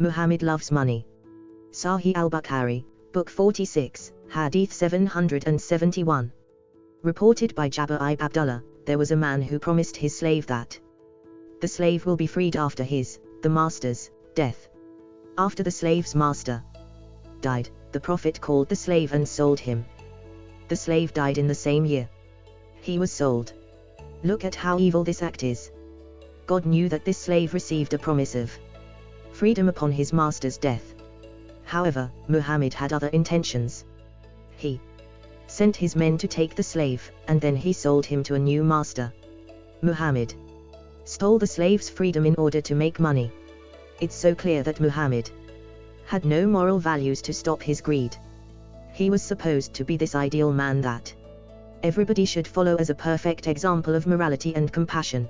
Muhammad loves money. Sahih al-Bukhari, Book 46, Hadith 771. Reported by Jabir ibn Abdullah, there was a man who promised his slave that the slave will be freed after his, the master's, death. After the slave's master died, the Prophet called the slave and sold him. The slave died in the same year. He was sold. Look at how evil this act is. God knew that this slave received a promise of freedom upon his master's death. However, Muhammad had other intentions. He sent his men to take the slave, and then he sold him to a new master. Muhammad stole the slave's freedom in order to make money. It's so clear that Muhammad had no moral values to stop his greed. He was supposed to be this ideal man that everybody should follow as a perfect example of morality and compassion.